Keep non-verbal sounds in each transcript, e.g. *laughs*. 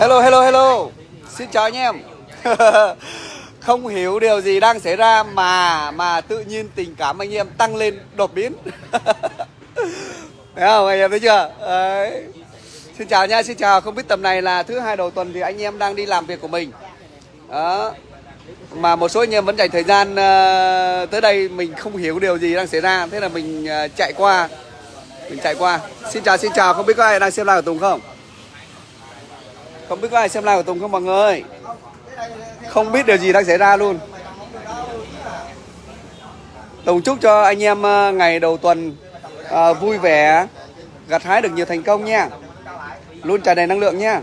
Hello hello hello. Xin chào anh em. *laughs* Không hiểu điều gì đang xảy ra mà mà tự nhiên tình cảm anh em tăng lên đột biến. *laughs* Thấy không anh em thấy chưa? Đấy. Xin chào nha xin chào. Không biết tầm này là thứ hai đầu tuần thì anh em đang đi làm việc của mình. Đó. Mà một số anh em vẫn dành thời gian uh, tới đây mình không hiểu điều gì đang xảy ra. Thế là mình uh, chạy qua. Mình chạy qua. Xin chào xin chào. Không biết có ai đang xem live của tùng không? Không biết có ai xem live của tùng không mọi người? Không biết điều gì đang xảy ra luôn. Tùng chúc cho anh em ờ, ngày đầu tuần à, vui vẻ gặt hái được nhiều thành công nha. Luôn tràn đầy năng lượng nha.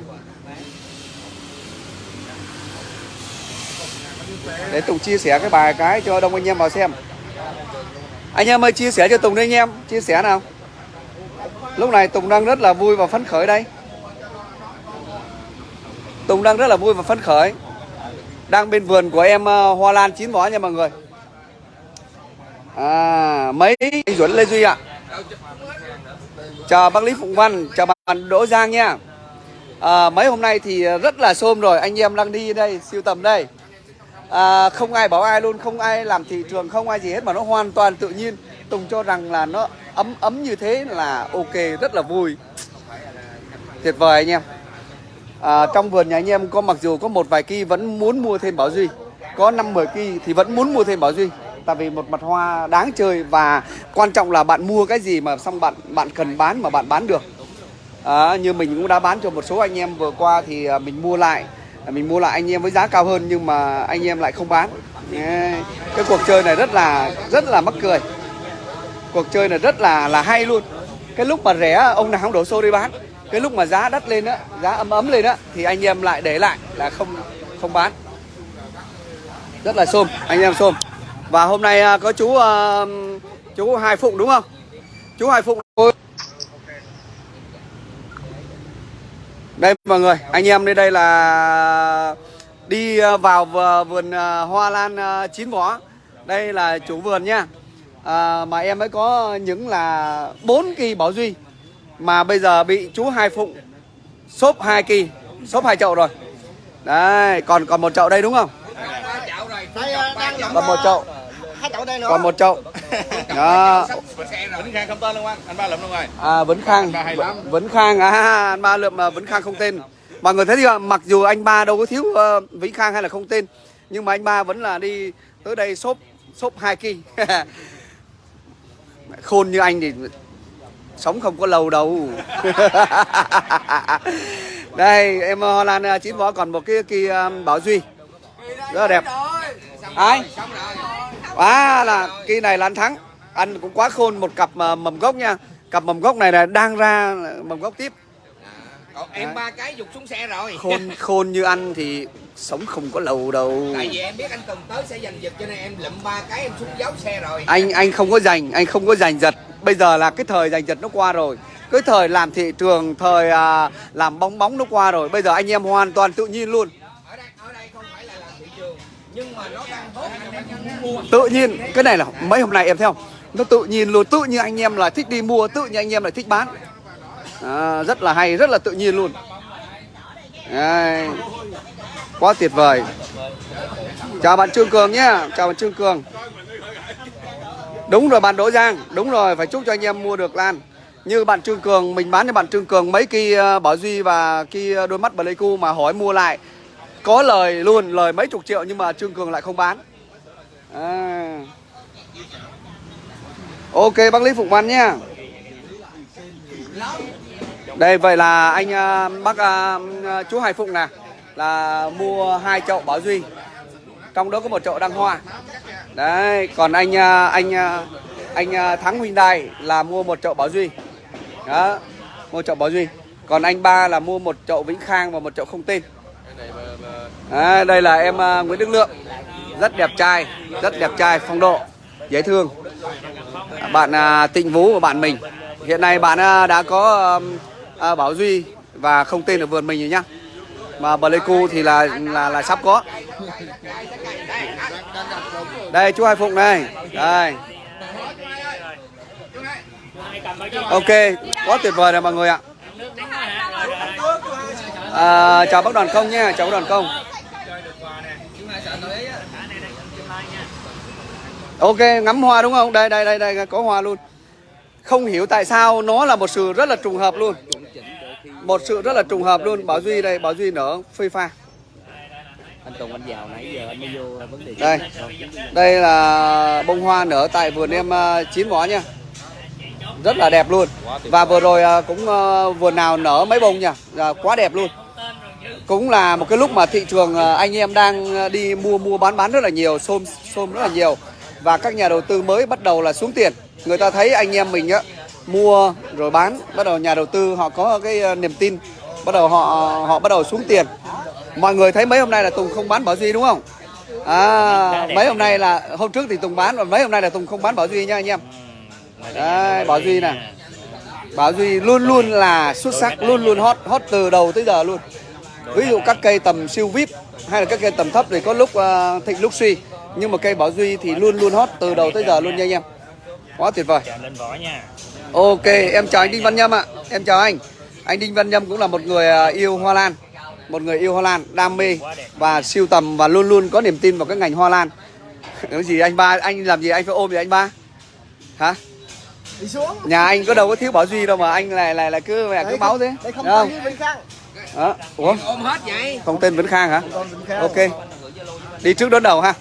Để Tùng chia sẻ cái bài cái cho đông anh em vào xem. Anh em ơi chia sẻ cho Tùng đi anh em. Chia sẻ nào. Lúc này Tùng đang rất là vui và phấn khởi đây. Tùng đang rất là vui và phấn khởi. Đang bên vườn của em ờ, Hoa Lan chín vó nha mọi người. À mấy anh Duẩn Lê Duy ạ. Chào bác Lý Phụng Văn chào bạn Đỗ Giang nha. À, mấy hôm nay thì rất là xôm rồi anh em đang đi đây siêu tầm đây. À, không ai bảo ai luôn không ai làm thị trường không ai gì hết mà nó hoàn toàn tự nhiên. Tùng cho rằng là nó ấm ấm như thế là ok rất là vui. Tuyệt vời anh em à, trong vườn nhà anh em có mặc dù có một vài cây vẫn muốn mua thêm bảo duy có năm mười cây thì vẫn muốn mua thêm bảo duy. Tại vì một mặt hoa đáng chơi và quan trọng là bạn mua cái gì mà xong bạn bạn cần bán mà bạn bán được. À, như mình cũng đã bán cho một số anh em vừa qua thì à, mình mua lại à, mình mua lại anh em với giá cao hơn nhưng mà anh em lại không bán. Cái cuộc chơi này rất là rất là mắc cười. Cuộc chơi này rất là là hay luôn. Cái lúc mà rẻ ông nào không đổ xô đi bán cái lúc mà giá đất lên á giá ấm ấm lên á thì anh em lại để lại là không không bán. Rất là xôm anh em xôm. Và hôm nay à, có chú uh, chú hai phụng đúng không? Chú hai phụng. Đây mọi người anh em đây đây là đi à, vào vườn hoa lan chín vỏ. Đây là chủ vườn nha. À, mà em mới có những là bốn kỳ bảo duy mà bây giờ bị chú hai phụng xốp hai kỳ xốp hai chậu rồi. Đây còn còn một chậu đây đúng không? Còn một chậu. hai chậu đây nữa. Còn một chậu. *laughs* Đó. Vĩnh Khang không tên luôn anh, anh ba lụm luôn rồi. à Vĩnh Khang. Vĩnh Khang à *laughs* anh ba lượm mà Vĩnh Khang không tên. Mọi người thấy chưa mặc dù anh ba đâu có thiếu uh, Vĩnh Khang hay là không tên nhưng mà anh ba vẫn là đi tới đây xốp xốp hai kỳ. *laughs* Khôn như anh thì sống không có lâu đâu. *laughs* Đây em Hoa Lan chín vỏ còn một cái kỳ um, Bảo Duy. Rất là đẹp. Ai? À là kỳ này là anh thắng. Anh cũng quá khôn một cặp mầm gốc nha. Cặp mầm gốc này là đang ra mầm gốc tiếp. Còn em ba cái dục xuống xe rồi. khôn *laughs* khôn như anh thì sống không có lâu đâu. Tại vì em biết anh Tùng tới sẽ giành giật cho nên em lụm ba cái em xuống giấu xe rồi. anh anh không có giành anh không có giành giật bây giờ là cái thời giành giật nó qua rồi. Cái thời làm thị trường thời à, làm bóng bóng nó qua rồi. Bây giờ anh em hoàn toàn tự nhiên luôn. Ở đây ở đây không phải là làm thị trường nhưng mà nó đang tốt anh em mua. tự nhiên. Cái này là mấy hôm nay em thấy không? Nó tự nhiên luôn. Tự nhiên anh em là thích đi mua tự nhiên anh em là thích bán. À, rất là hay rất là tự nhiên luôn. Đấy. quá tuyệt vời. Chào bạn trương cường nhé chào bạn trương cường đúng rồi bạn đỗ giang, đúng rồi, phải chúc cho anh em mua được lan. Như bạn trương cường, mình bán cho bạn trương cường mấy kỳ ờ, bảo duy và kỳ ờ, đôi mắt pleiku mà hỏi mua lại. Có lời luôn, lời mấy chục triệu nhưng mà trương cường lại không bán. À. ok, bác lý phụng văn nhá đây, vậy là anh ờ, bác chú Hải Phụng nè, là mua hai chậu bảo duy. Trong đó có một chậu đăng hoa đấy còn anh à, anh à, anh à, Thắng Hyundai là mua một chậu bảo duy. Đó mua chậu bảo duy. Còn anh ba là mua một chậu Vĩnh Khang và một chậu không tên. À, đây là em Nguyễn Đức Lượng. Rất đẹp trai rất đẹp trai phong độ dễ thương. Bạn Tịnh Vũ của bạn mình. Hiện nay bạn đã có um, Bảo Duy và không tên ở vườn mình rồi nhá. Mà Pleiku thì là là là sắp có đây chú Hai Phụng đây đây. Ok quá tuyệt vời này mọi người ạ. À, chào bác đoàn công nha chào bác đoàn công. Ok ngắm hoa đúng không? Đây đây đây đây có hoa luôn. Không hiểu tại sao nó là một sự rất là trùng hợp luôn. Một sự rất là trùng hợp luôn. Bảo duy đây bảo duy nở phơi pha anh Tùng anh vào nãy giờ anh mới vô vấn đề đây. đây là bông hoa nở tại vườn em ờ, chín mỏ nha. Rất là đẹp luôn. Và vừa rồi ờ, cũng ờ, vườn nào nở mấy bông nha. Dạ, quá đẹp luôn. Cũng là một cái lúc mà thị trường anh em đang đi mua mua bán bán rất là nhiều xôm xôm rất là nhiều. Và các nhà đầu tư mới bắt đầu là xuống tiền. Người ta thấy anh em mình á mua rồi bán bắt đầu nhà đầu tư họ có cái niềm tin bắt đầu họ họ bắt đầu xuống tiền mọi người thấy mấy hôm nay là Tùng không bán Bảo Duy đúng không? À mấy hôm nay là hôm trước thì Tùng bán và mấy hôm nay là Tùng không bán Bảo Duy nha anh em. Đấy, Bảo Duy nè. Bảo Duy luôn luôn là xuất sắc luôn luôn hot hot từ đầu tới giờ luôn. Ví dụ các cây tầm siêu vip hay là các cây tầm thấp thì có lúc ờ, thịnh lúc suy. Nhưng mà cây Bảo Duy thì luôn luôn hot từ đầu tới giờ luôn nha anh em. Quá tuyệt vời. Ok, em chào anh Đinh Văn Nhâm ạ. Em chào anh. Anh Đinh Văn Nhâm cũng là một người à, yêu hoa lan, một người yêu hoa lan, đam mê và siêu tầm và luôn luôn có niềm tin vào cái ngành hoa lan. *laughs* Cái gì anh ba, anh làm gì anh phải ôm gì anh ba? Hả? đi xuống Nhà anh có đâu có thiếu Bảo Duy đâu mà anh lại lại là cứ mẹ cứ máu thế. đây không không? như Vinh Khang Đó. Ủa, ôm hết vậy không tên Vĩnh Khang hả? Khang Ok. Đi trước đón đầu ha.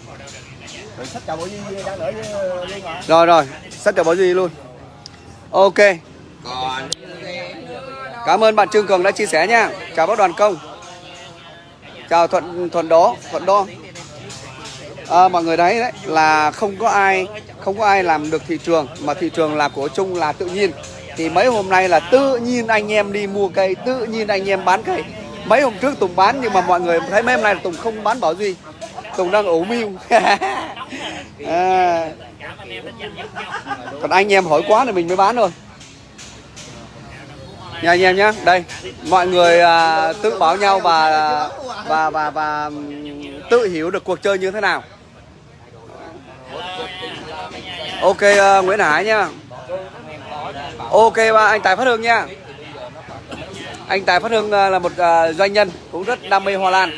rồi sách chào bộ Duy đang ở với Liên mà Rồi rồi, sách cho Bảo Duy luôn. Ok. còn Cảm ơn bạn Trương Cường đã chia sẻ nha. Chào bác đoàn công. Chào Thuận Thuận Đó, Thuận Đo. À, mọi người đấy đấy là không có ai không có ai làm được thị trường mà thị trường là của chung là tự nhiên. Thì mấy hôm nay là tự nhiên anh em đi mua cây, tự nhiên anh em bán cây. Mấy hôm trước Tùng bán nhưng mà mọi người thấy mấy hôm nay là Tùng không bán Bảo Duy. Tùng đang ủ mưu. *laughs* à, còn anh em hỏi quá thì mình mới bán thôi. Nha anh em nhé. Đây, mọi người à, tự báo nhau và à, và và và tự hiểu được cuộc chơi như thế nào. Ok uh, Nguyễn Hải nhá Ok và anh Tài Phát Hương nha. Anh Tài Phát Hương à, là một uh, doanh nhân cũng rất đam mê hoa lan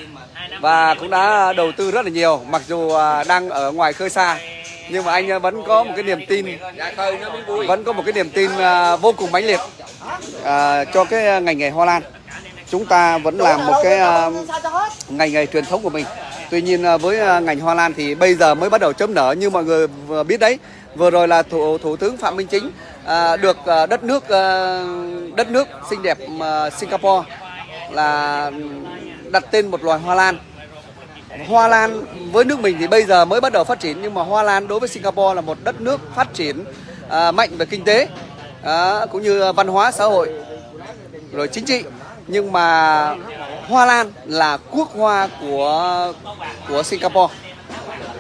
và cũng đã đầu tư rất là nhiều mặc dù uh, đang ở ngoài khơi xa nhưng mà anh à, vẫn có một cái niềm tin. Vẫn có một cái niềm tin à, vô cùng mãnh liệt à, cho cái à, ngành nghề hoa lan. Chúng ta vẫn làm một cái ngành nghề truyền thống của mình. Tuy nhiên với ngành hoa lan thì bây giờ mới bắt đầu chấm nở. Như mọi người biết đấy vừa rồi là thủ thủ tướng phạm minh chính à, được đất nước đất nước xinh đẹp singapore là đặt tên một loài hoa lan. Hoa Lan với nước mình thì bây giờ mới bắt đầu phát triển nhưng mà Hoa Lan đối với Singapore là một đất nước phát triển à, mạnh về kinh tế à, cũng như văn hóa xã hội rồi chính trị. Nhưng mà Hoa Lan là quốc hoa của của Singapore.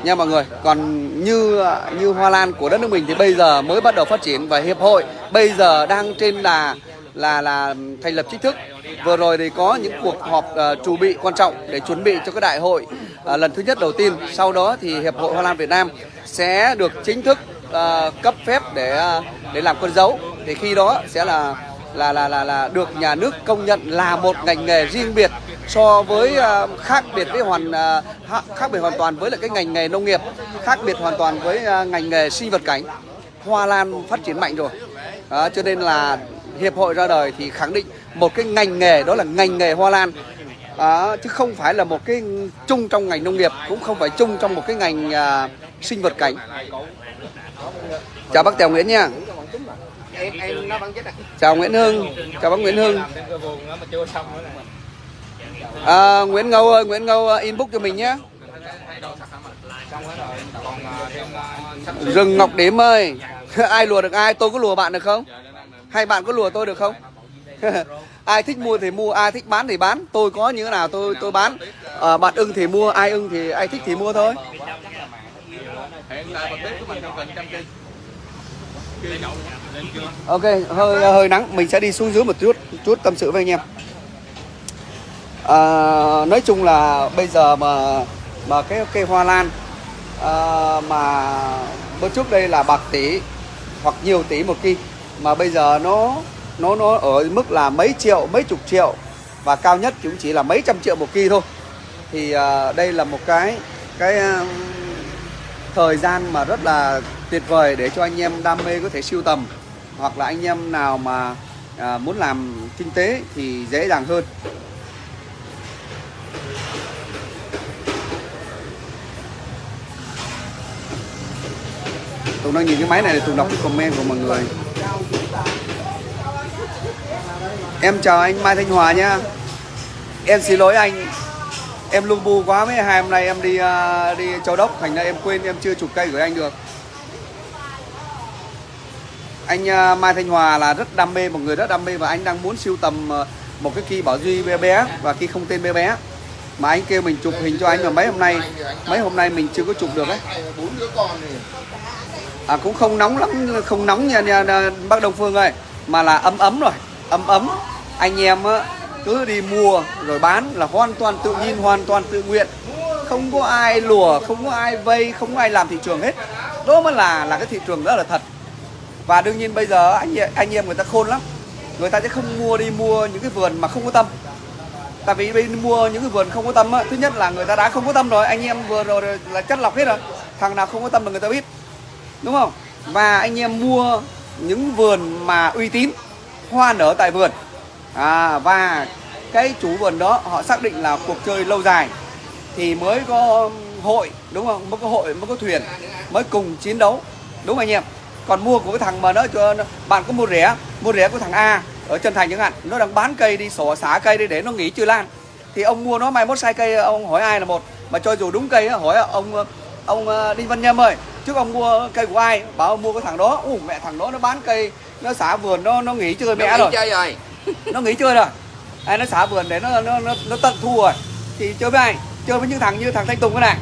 Nha mọi người còn như như Hoa Lan của đất nước mình thì bây giờ mới bắt đầu phát triển và hiệp hội bây giờ đang trên đà là là thành lập chính thức. Vừa rồi thì có những cuộc họp ờ, uh, chuẩn bị quan trọng để chuẩn bị cho cái đại hội À, lần thứ nhất đầu tiên sau đó thì hiệp hội Hoa Lan Việt Nam sẽ được chính thức uh, cấp phép để à, để làm con dấu. Thì khi đó sẽ là là là là là được nhà nước công nhận là một ngành nghề riêng biệt so với uh, khác biệt với hoàn uh, khác biệt hoàn toàn với lại cái ngành nghề nông nghiệp khác biệt hoàn toàn với uh, ngành nghề sinh vật cảnh. Hoa lan phát triển mạnh rồi. Đó, cho nên là hiệp hội ra đời thì khẳng định một cái ngành nghề đó là ngành nghề hoa lan à, chứ không phải là một cái chung trong ngành nông nghiệp cũng không phải chung trong một cái ngành à, sinh vật cảnh. Chào bác Tèo Nguyễn nha. Chào Nguyễn Hưng. Chào bác Nguyễn Hưng. À, Nguyễn Ngâu ơi Nguyễn Ngâu à, inbox cho mình nhé. Rừng Ngọc Điểm ơi. *laughs* Ai lùa được ai? Tôi có lùa bạn được không? Hay bạn có lùa tôi được không? *laughs* ai thích mua thì mua ai thích bán thì bán. Tôi có như thế nào tôi tôi bán. À, bạn ưng thì mua ai ưng thì ai thích thì mua thôi. Hiện tại bật bếp của mình trong trăm cây ok hơi hơi nắng mình sẽ đi xuống dưới một chút chút tâm sự với anh em. À, nói chung là bây giờ mà mà cái cây hoa lan à, mà bữa trước đây là bạc tỷ hoặc nhiều tỷ một cây, mà bây giờ nó nó nó ở mức là mấy triệu mấy chục triệu. Và cao nhất cũng chỉ là mấy trăm triệu một kỳ thôi. Thì uh, đây là một cái cái uh, thời gian mà rất là tuyệt vời để cho anh em đam mê có thể siêu tầm. Hoặc là anh em nào mà uh, muốn làm kinh tế thì dễ dàng hơn. Tùng đang nhìn cái máy này thì Tùng đọc cái comment của mọi người. Em chào anh Mai Thanh Hòa nhá. Em xin lỗi anh. Em lung bu quá mấy hai hôm nay em đi à, đi Châu Đốc. Thành ra em quên em chưa chụp cây của anh được. Anh à, Mai Thanh Hòa là rất đam mê Một người rất đam mê và anh đang muốn siêu tầm à, Một cái kỳ Bảo Duy bé bé Và kỳ không tên bé bé. Mà anh kêu mình chụp hình cho anh mà mấy hôm nay Mấy hôm nay mình chưa có chụp được ấy. À, cũng không nóng lắm không nóng nha, nha, nha bác Đông Phương ơi mà là ấm ấm rồi ấm ấm anh em á, cứ đi mua rồi bán là hoàn toàn tự nhiên hoàn toàn tự nguyện. Không có ai lùa không có ai vây không có ai làm thị trường hết. Đó mới là là cái thị trường rất là thật. Và đương nhiên bây giờ anh em- anh em người ta khôn lắm. Người ta sẽ không mua đi mua những cái vườn mà không có tâm. Tại vì đi mua những cái vườn không có tâm á thứ nhất là người ta đã không có tâm rồi anh em vừa rồi là chất lọc hết rồi. Thằng nào không có tâm là người ta biết. Đúng không? Và anh em mua những vườn mà uy tín hoa nở tại vườn. À, và cái chủ vườn đó họ xác định là cuộc chơi lâu dài. Thì mới có hội đúng không? Mới có hội mới có thuyền mới cùng chiến đấu. Đúng không anh em? Còn mua của cái thằng mà nó cho bạn có mua rẻ mua rẻ của thằng A ở chân thành chẳng hạn nó đang bán cây đi sổ xả cây đi để nó nghỉ chưa lan. Thì ông mua nó mai mốt sai cây ông hỏi ai là một. Mà cho dù đúng cây hỏi ông ông ờ, Đinh Văn Nhâm ơi trước ông mua cây của ai? Bảo ông mua cái thằng đó. Ủ mẹ thằng đó nó bán cây nó xả vườn nó nó nghỉ chơi mẹ rồi. chơi rồi. *laughs* Nó nghỉ chơi rồi. Ai nó xả vườn để nó nó nó, nó tận thu rồi. Thì chơi với ai? Chơi với những thằng như thằng Thanh Tùng cái này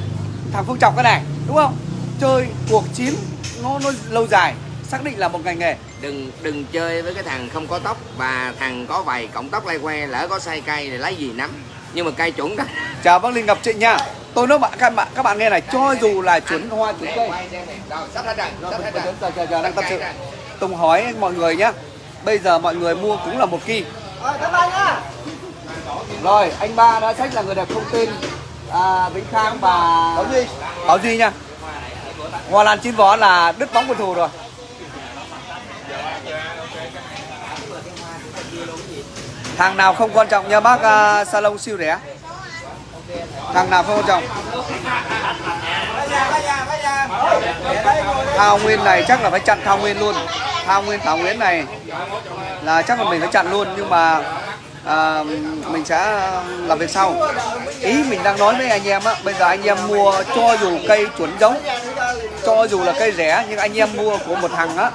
thằng Phương Trọng cái này đúng không? Chơi cuộc chiến nó nó lâu dài xác định là một ngành nghề. Đừng đừng chơi với cái thằng không có tóc và thằng có vài cọng tóc lay que lỡ có sai cây thì lấy gì nắm. Nhưng mà cây chuẩn đó. Chào bác Linh Ngọc Trịnh nha tôi nói bạn các bạn các bạn nghe này cho dù là chuẩn hoa chuẩn cây. Đang tâm sự. Tùng hỏi mọi người nhá. Bây giờ mọi người mua cũng là một kỳ. Rồi anh ba đã sách là người đẹp không tên à, Vĩnh Khang và Bảo Duy. Bảo Duy nha. Hoa Lan chín vó là đứt bóng quân thù rồi. Thằng nào không quan trọng nha bác à, salon siêu rẻ Thằng nào không chồng. Trọng Thao Nguyên này chắc là phải chặn Thao Nguyên luôn. Thao Nguyên Thảo Nguyên này là chắc là mình phải chặn luôn nhưng mà à, mình sẽ làm việc sau. Ý mình đang nói với anh em á bây giờ anh em mua cho dù cây chuẩn giống cho dù là cây rẻ nhưng anh em mua của một thằng á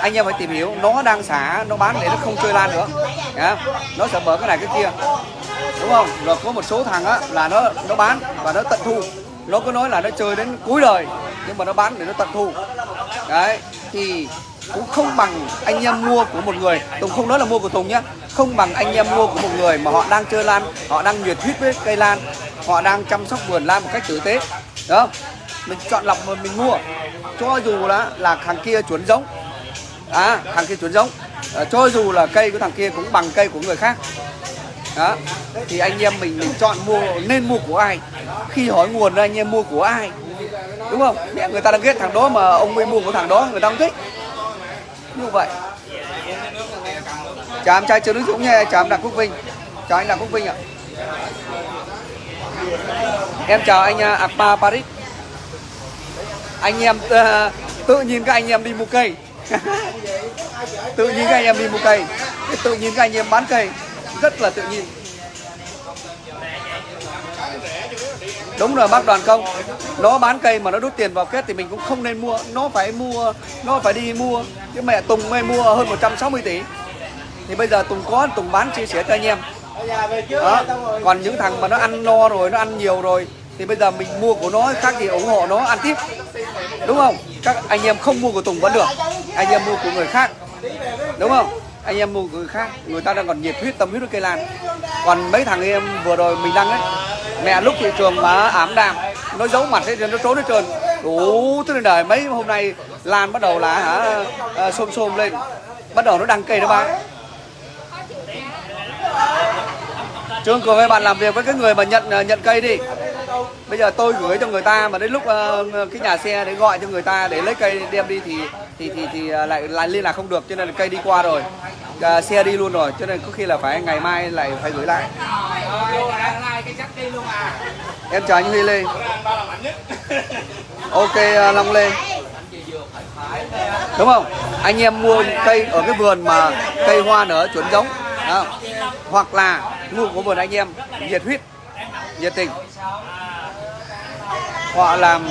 anh em phải tìm hiểu nó đang xả nó bán để nó không chơi lan nữa. Yeah. nó sẽ mở cái này cái kia đúng không? Rồi có một số thằng á là nó nó bán và nó tận thu. Nó cứ nói là nó chơi đến cuối đời nhưng mà nó bán để nó tận thu. Đấy thì cũng không bằng anh em mua của một người. Tùng không nói là mua của Tùng nhá. Không bằng anh em mua của một người mà họ đang chơi lan họ đang nhiệt huyết với cây lan họ đang chăm sóc vườn lan một cách tử tế. Đó mình chọn lọc mà mình mua. Cho dù là là thằng kia chuẩn giống. À, thằng kia chuẩn giống. À, cho dù là cây của thằng kia cũng bằng cây của người khác đó. Thì anh em mình mình chọn mua nên mua của ai? Khi hỏi nguồn anh em mua của ai? Đúng không? Mẹ người ta đang ghét thằng đó mà ông mới mua của thằng đó người ta không thích. Như vậy. Chào em trai chưa Đức Dũng nha chào em Đặng Quốc Vinh. Chào anh Đặng Quốc Vinh ạ. Em chào anh à, Akpa Paris. Anh em uh, tự nhiên các anh em đi mua cây. *laughs* Tự nhiên các anh em đi mua cây. Tự nhiên các anh em bán cây rất là tự nhiên. Đúng rồi, bác đoàn công. Nó bán cây mà nó đút tiền vào kết thì mình cũng không nên mua. Nó phải mua, nó phải đi mua. Cái mẹ Tùng mới mua hơn 160 tỷ. Thì bây giờ Tùng có, Tùng bán chia sẻ cho anh em. Đó. còn những thằng mà nó ăn no rồi, nó ăn nhiều rồi, thì bây giờ mình mua của nó, khác thì ủng hộ nó, ăn tiếp. Đúng không? Các anh em không mua của Tùng vẫn được. Anh em mua của người khác. Đúng không? Anh em mua người khác người ta đang còn nhiệt huyết tâm huyết với cây lan. Còn mấy thằng em vừa rồi mình đăng ấy mẹ lúc thị trường mà ảm đạm nó giấu mặt hết nó trốn hết trơn. Đủ thứ đời mấy hôm nay lan bắt đầu là hả à, xôm xôm lên bắt đầu nó đăng cây nó bán Trương Cường ơi bạn làm việc với cái người mà nhận à, nhận cây đi. Bây giờ tôi gửi cho người ta mà đến lúc uh, cái nhà xe để gọi cho người ta để lấy cây đem đi thì thì thì, thì à, lại lại liên lạc không được cho nên là cây đi qua rồi. Ờ, xe đi luôn rồi cho nên có khi là phải ngày mai lại phải gửi lại. Em chào anh Huy Lê. Ok à, Long Lê. Đúng không? Anh em mua cây ở cái vườn mà cây hoa nở chuẩn giống đó. hoặc là mua của vườn anh em nhiệt huyết nhiệt tình. Họ làm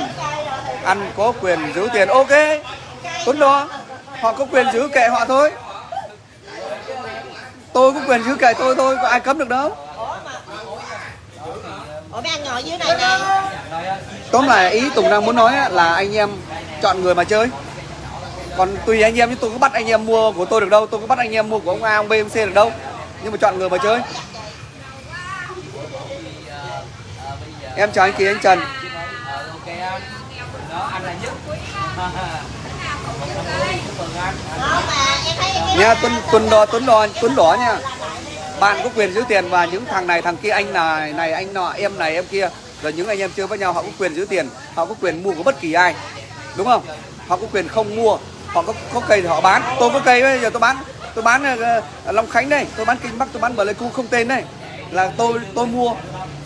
ăn có quyền giữ tiền ok. Tuấn đó họ có quyền giữ kệ họ thôi tôi có quyền giữ kệ tôi thôi có ai cấm được đâu. Ủa mấy anh ngồi dưới này nè. Tóm lại ý tùng đang muốn nói là anh em chọn người mà chơi. Còn tùy anh em chứ tôi có bắt anh em mua của tôi được đâu tôi có bắt anh em mua của ông A ông B ông C được đâu. Nhưng mà chọn người mà chơi. Em chào anh Kỳ anh Trần. Em thấy cái nha tuấn tuấn đỏ tuấn đỏ tuấn đỏ nha. Bạn có quyền giữ tiền và những thằng này thằng kia anh này này anh nọ em này em kia. Rồi những anh em chơi với nhau họ có quyền giữ tiền họ có quyền mua của bất kỳ ai. Đúng không? Họ có quyền không mua họ có có cây thì họ bán. Tôi có cây bây giờ tôi bán tôi bán uh, long khánh đây tôi bán kinh bắc tôi bán bờ lê cu không tên đây. Là tôi tôi mua.